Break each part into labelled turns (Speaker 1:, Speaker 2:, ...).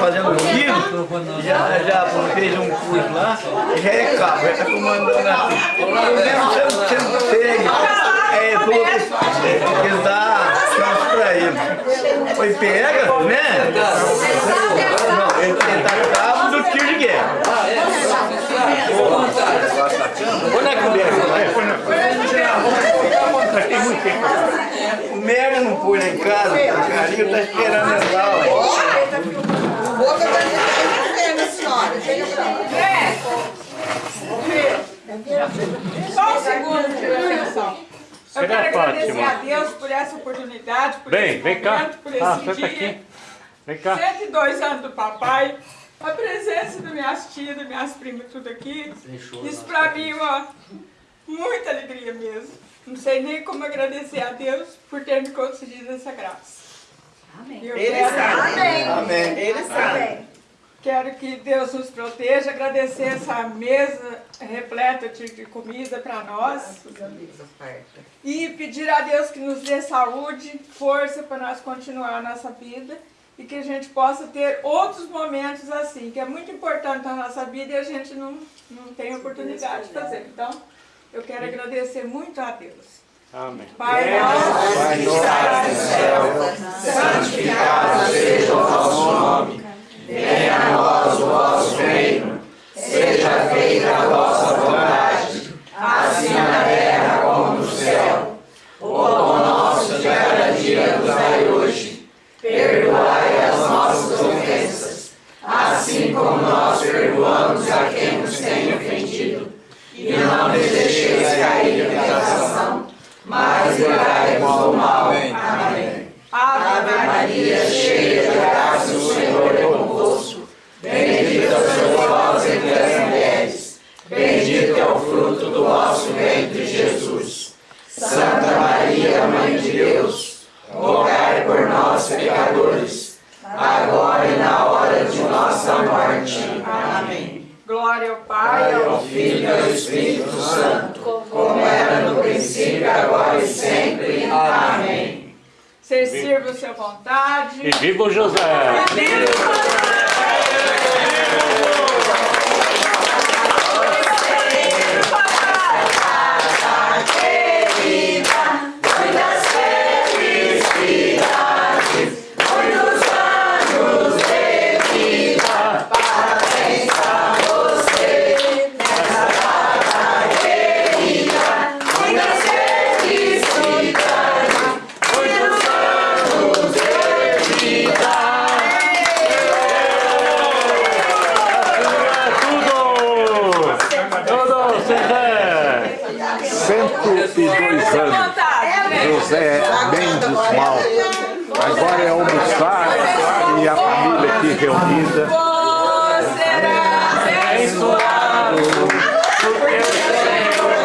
Speaker 1: fazendo filho, já, já fez um curso lá, já é cabo, já está comandando aqui. Mesmo você, você não segue, é, que é, ele dá chance para ele. Foi pega, né? Não, ele está cabo do tiro de guerra. Põe na conversa, põe na conversa. Tem muito tempo. O Mega não põe lá em casa, o carinho está esperando lá, ó.
Speaker 2: Boca da gente a senhora. Chega pra
Speaker 3: Só um segundo, atenção. Eu quero agradecer a Deus por essa oportunidade, por
Speaker 4: Vem,
Speaker 3: esse
Speaker 4: vem cá.
Speaker 3: momento, por esse
Speaker 4: Ah,
Speaker 3: dia.
Speaker 4: senta aqui. Vem cá.
Speaker 3: 102 anos do papai, a presença das minhas tias, das minhas primas, tudo aqui. Isso pra mim é uma muita alegria mesmo. Não sei nem como agradecer a Deus por ter me concedido essa graça. Amém.
Speaker 2: Ele sabe.
Speaker 1: Amém.
Speaker 2: Ele sabe.
Speaker 3: Quero que Deus nos proteja, agradecer essa mesa repleta de, comida para nós. E pedir a Deus que nos dê saúde, força para nós continuar a nossa vida e que a gente possa ter outros momentos assim, que é muito importante na nossa vida e a gente não, não tem oportunidade de fazer. Então, eu quero agradecer muito a Deus.
Speaker 4: Amém.
Speaker 3: Pai nosso, que estás no céu, santificado seja o vosso nome. Venha a nós o vosso reino. Seja feita a vossa vontade, assim na terra como no céu. O pão nosso de cada dia nos dai hoje. Perdoai as nossas ofensas, assim como nós perdoamos a quem nos tem ofendido. E não nos deixeis cair em tentação, mas livrai-nos do mal. Amém. Ave Maria, cheia de graça, o Senhor é convosco. Bendita sois vós entre as mulheres. Bendito é o fruto do vosso ventre, Jesus. Santa Maria, Mãe de Deus, rogai por nós, pecadores, agora e na hora de nossa morte. Amém. Glória ao Pai, ao Filho e ao Espírito Santo, como era no princípio, agora e sempre. Amém. Você sirva a sua vontade.
Speaker 4: E viva o José! Tudo!
Speaker 5: 102 anos. José Mendes Mal. Agora é almoçar e a família aqui reunida.
Speaker 3: será abençoado. Porque o Senhor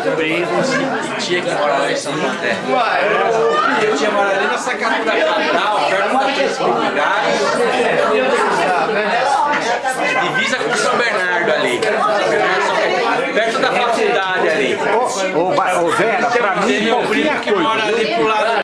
Speaker 3: tinha preso e tinha que morar em São José. Eu tinha morado ali na Sacatu da Capital, perto da Três Populares, divisa com São Bernardo ali. Perto da faculdade ali.
Speaker 5: Ô, Vera, pra mim, qualquer coisa.